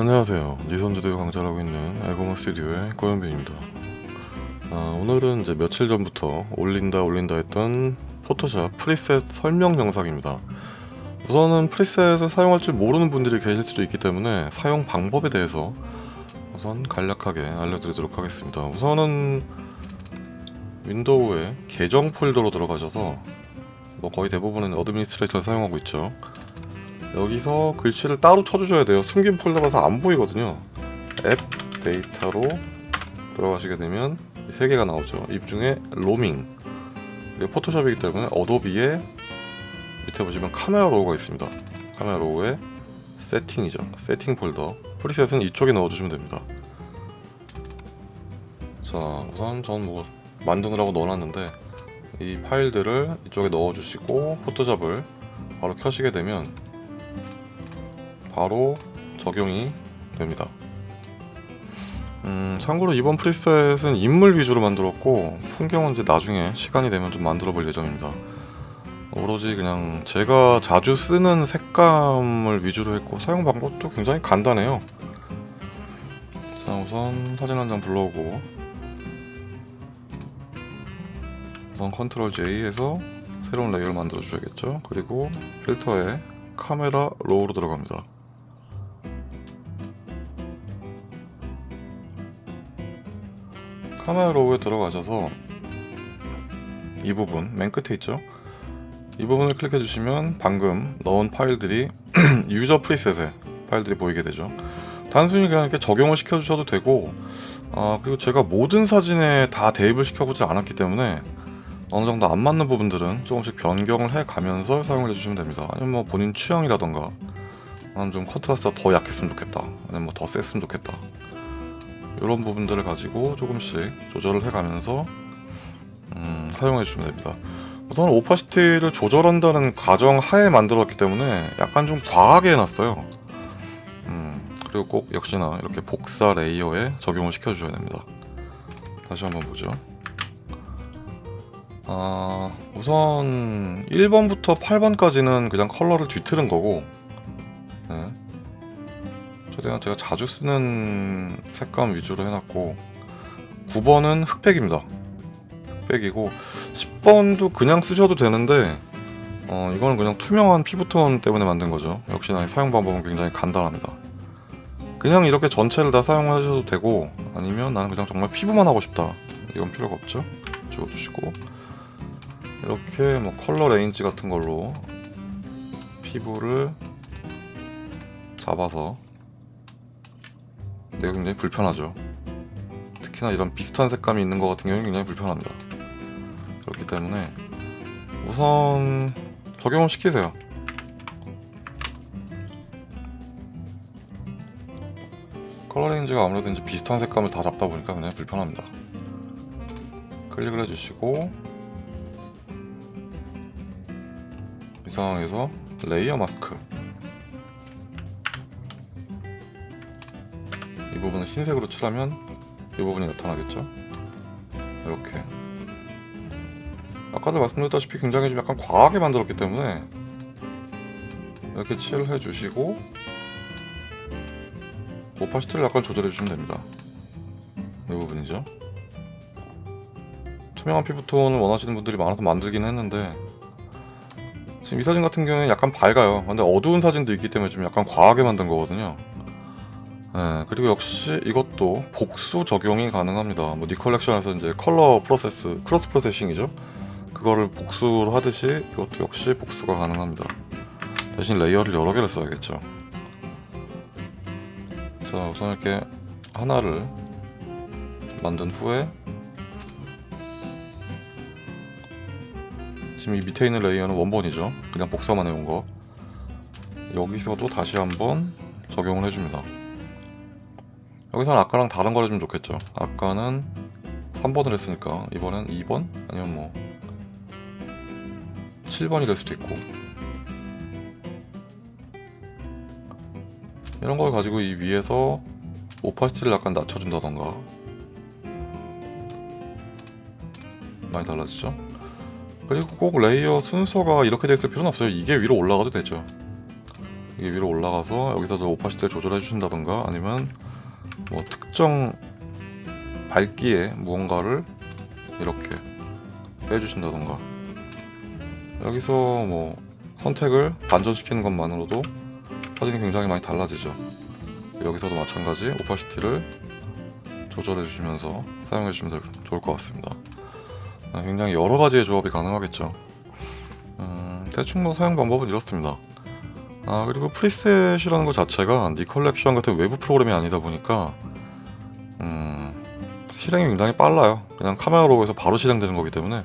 안녕하세요. 니선즈대회 강좌를 하고 있는 알고마 스튜디오의 고현빈입니다. 아, 오늘은 이제 며칠 전부터 올린다 올린다 했던 포토샵 preset 설명 영상입니다. 우선은 preset을 사용할 줄 모르는 분들이 계실 수도 있기 때문에 사용 방법에 대해서 우선 간략하게 알려드리도록 하겠습니다. 우선은 윈도우의 계정 폴더로 들어가셔서 뭐 거의 대부분은 administrator를 사용하고 있죠. 여기서 글씨를 따로 쳐주셔야 돼요. 숨긴 폴더라서 안 보이거든요. AppData로 들어가시게 되면 세 개가 나오죠. 이 중에 로밍, 이게 포토샵이기 때문에 어도비에 밑에 보시면 Camera Raw가 있습니다. Camera Raw에 세팅이죠. 세팅 폴더. preset은 이쪽에 넣어주시면 됩니다. 자, 우선 전 뭐 만드느라고 넣어놨는데 이 파일들을 이쪽에 넣어주시고 포토샵을 바로 켜시게 되면 바로 적용이 됩니다. 음, 참고로 이번 프리셋은 인물 위주로 만들었고 풍경은 이제 나중에 시간이 되면 좀 만들어 볼 예정입니다. 오로지 그냥 제가 자주 쓰는 색감을 위주로 했고 사용 방법도 굉장히 간단해요. 자 우선 사진 한 장 불러오고 우선 Ctrl J 해서 새로운 layer를 만들어 주셔야겠죠. 그리고 필터에 Camera Raw로 들어갑니다. Camera Raw에 들어가셔서 이 부분 맨 끝에 있죠? 이 부분을 클릭해 주시면 방금 넣은 파일들이 user preset에 파일들이 보이게 되죠. 단순히 그냥 이렇게 적용을 시켜 주셔도 되고 아 그리고 제가 모든 사진에 다 대입을 시켜보지 않았기 때문에 어느 정도 안 맞는 부분들은 조금씩 변경을 해 가면서 사용을 해주시면 됩니다. 아니면 뭐 본인 취향이라던가 나는 좀 contrast가 더 약했으면 좋겠다 아니면 뭐 더 셌으면 좋겠다 이런 부분들을 가지고 조금씩 조절을 해가면서 음, 사용해 주시면 됩니다. 우선 opacity를 조절한다는 가정 하에 만들었기 때문에 약간 좀 과하게 해놨어요. 음, 그리고 꼭 역시나 이렇게 복사 레이어에 적용을 시켜주셔야 됩니다. 다시 한번 보죠. 아, 우선 1번부터 8번까지는 그냥 컬러를 뒤틀은 거고 네. 최대한 제가 자주 쓰는 색감 위주로 해놨고 9번은 흑백입니다. 흑백이고 10번도 그냥 쓰셔도 되는데 어, 이거는 그냥 투명한 피부톤 때문에 만든 거죠. 역시나 사용 방법은 굉장히 간단합니다. 그냥 이렇게 전체를 다 사용하셔도 되고 아니면 나는 그냥 정말 피부만 하고 싶다. 이건 필요가 없죠. 지워주시고. 이렇게 뭐 Color Range 같은 걸로 피부를 잡아서 내가 굉장히 불편하죠. 특히나 이런 비슷한 색감이 있는 것 같은 경우는 굉장히 불편합니다. 그렇기 때문에 우선 적용을 시키세요. Color Range가 아무래도 이제 비슷한 색감을 다 잡다 보니까 굉장히 불편합니다. 클릭을 해주시고 이 상황에서 Layer Mask 이 부분을 흰색으로 칠하면 이 부분이 나타나겠죠? 이렇게. 아까도 말씀드렸다시피 굉장히 좀 약간 과하게 만들었기 때문에 이렇게 칠해 주시고 오파시티를 약간 조절해 주시면 됩니다. 이 부분이죠. 투명한 피부톤을 원하시는 분들이 많아서 만들긴 했는데 지금 이 사진 같은 경우는 약간 밝아요. 근데 어두운 사진도 있기 때문에 좀 약간 과하게 만든 거거든요 네, 그리고 역시 이것도 복수 적용이 가능합니다. 뭐 Nik Collection에서 이제 color process, cross processing이죠. 그거를 복수로 하듯이 이것도 역시 복수가 가능합니다. 대신 layer를 여러 개를 써야겠죠. 자, 우선 이렇게 하나를 만든 후에 지금 이 밑에 있는 layer는 원본이죠. 그냥 복사만 해온 거. 여기서 도 다시 한번 적용을 해줍니다. 여기서는 아까랑 다른 걸 해주면 좋겠죠. 아까는 3번을 했으니까 이번엔 2번? 아니면 뭐 7번이 될 수도 있고. 이런 걸 가지고 이 위에서 오파시티를 약간 낮춰준다던가. 많이 달라지죠? 그리고 꼭 layer 순서가 이렇게 돼 있을 필요는 없어요. 이게 위로 올라가도 되죠. 이게 위로 올라가서 여기서도 opacity를 조절해 주신다던가 아니면 뭐 특정 밝기에 무언가를 이렇게 빼주신다던가. 여기서 뭐 선택을 반전시키는 것만으로도 사진이 굉장히 많이 달라지죠. 여기서도 마찬가지 opacity를 조절해 주시면서 사용해 주시면 될- 좋을 것 같습니다. 아, 굉장히 여러 가지의 조합이 가능하겠죠. 음, 대충 뭐 사용 방법은 이렇습니다 아 그리고 preset이라는 것 자체가 Nik Collection 같은 외부 프로그램이 아니다 보니까 음, 실행이 굉장히 빨라요. 그냥 Camera Raw에서 바로 실행되는 거기 때문에.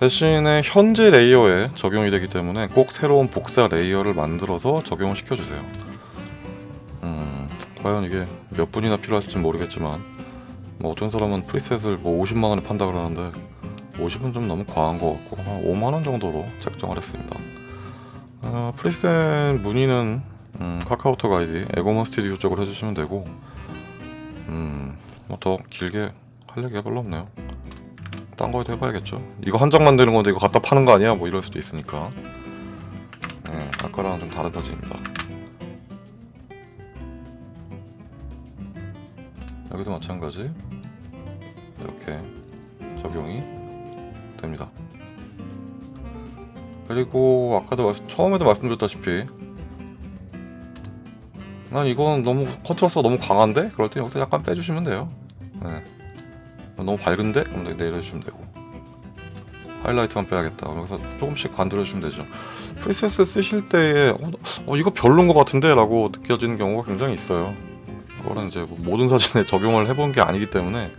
대신에 현재 layer에 적용이 되기 때문에 꼭 새로운 복사 layer를 만들어서 적용을 시켜주세요. 음, 과연 이게 몇 분이나 필요할지 모르겠지만 뭐 어떤 사람은 preset을 뭐 50만원에 판다 그러는데 50은 좀 너무 과한 것 같고 한 5만원 정도로 책정을 했습니다 어, preset 문의는 음, 카카오톡 아이디 에고먼 스튜디오 쪽으로 해주시면 되고 음, 뭐 더 길게 할 얘기가 별로 없네요. 딴 거에도 해봐야겠죠. 이거 한 장 만드는 건데 이거 갖다 파는 거 아니야? 뭐 이럴 수도 있으니까. 네, 아까랑 좀 다른 사진입니다. 여기도 마찬가지. 이렇게 적용이 됩니다 그리고 아까도 처음에도 말씀드렸다시피 난 이건 너무 contrast가 너무 강한데? 그럴 때 여기서 약간 빼주시면 돼요 네. 너무 밝은데? 그럼 내- 내려주시면 되고 하이라이트만 빼야겠다 여기서 조금씩 건들어주시면 되죠 preset 쓰실 때에 어, 어, 이거 별론 것 같은데? 라고 느껴지는 경우가 굉장히 있어요 그거는 이제 뭐 모든 사진에 적용을 해본 게 아니기 때문에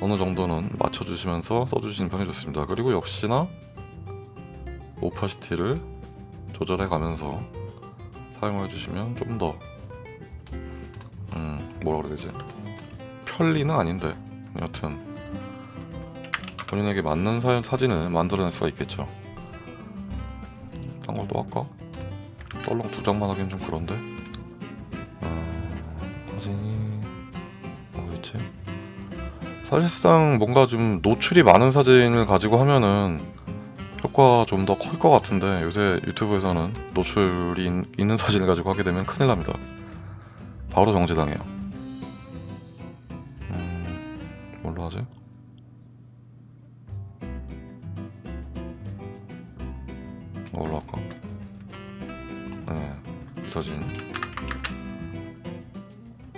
어느 정도는 맞춰주시면서 써주시는 편이 좋습니다 그리고 역시나 오파시티를 조절해 가면서 사용해 주시면 좀더 음, 뭐라 그래야 되지 편리는 아닌데 여튼 본인에게 맞는 사, 사진을 만들어낼 수가 있겠죠 딴 걸또 할까? 떨렁 두 장만 하긴 좀 그런데 어, 사진이 뭐가 있지? 사실상 뭔가 좀 노출이 많은 사진을 가지고 하면은 효과가 좀더 클 것 같은데 요새 유튜브에서는 노출이 있- 있는 사진을 가지고 하게 되면 큰일 납니다. 바로 정지당해요. 음, 뭘로 하지? 뭘로 할까? 네, 이 사진.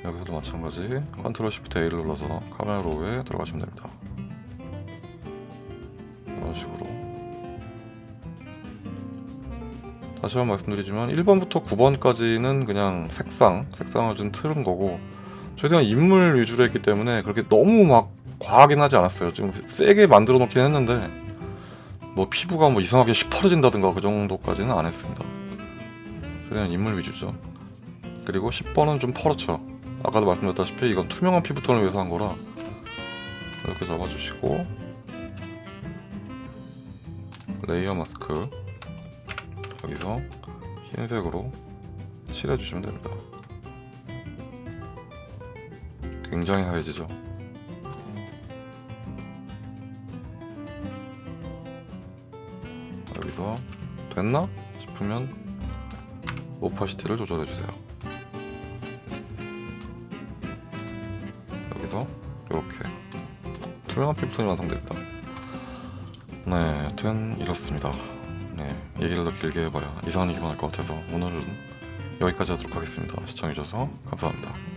여기서도 마찬가지 Control Shift A를 눌러서 Camera Raw에 들어가시면 됩니다. 다시 한번 말씀드리지만 1번부터 9번까지는 그냥 색상, 색상을 좀 틀은 거고 최대한 인물 위주로 했기 때문에 그렇게 너무 막 과하긴 하지 않았어요. 좀 세게 만들어 놓긴 했는데 뭐 피부가 뭐 이상하게 시퍼레진다든가 그 정도까지는 안 했습니다. 최대한 인물 위주죠. 그리고 10번은 좀 퍼렇죠. 아까도 말씀드렸다시피 이건 투명한 피부톤을 위해서 한 거라 이렇게 잡아주시고 Layer Mask 여기서 흰색으로 칠해주시면 됩니다. 굉장히 하얘지죠. 여기서 됐나 싶으면 오파시티를 조절해주세요. 여기서 이렇게 투명한 피부톤이 완성됩니다. 네, 여튼 이렇습니다. 네, 얘기를 더 길게 해봐야 이상한 얘기만 할 것 같아서 오늘은 여기까지 하도록 하겠습니다. 시청해주셔서 감사합니다.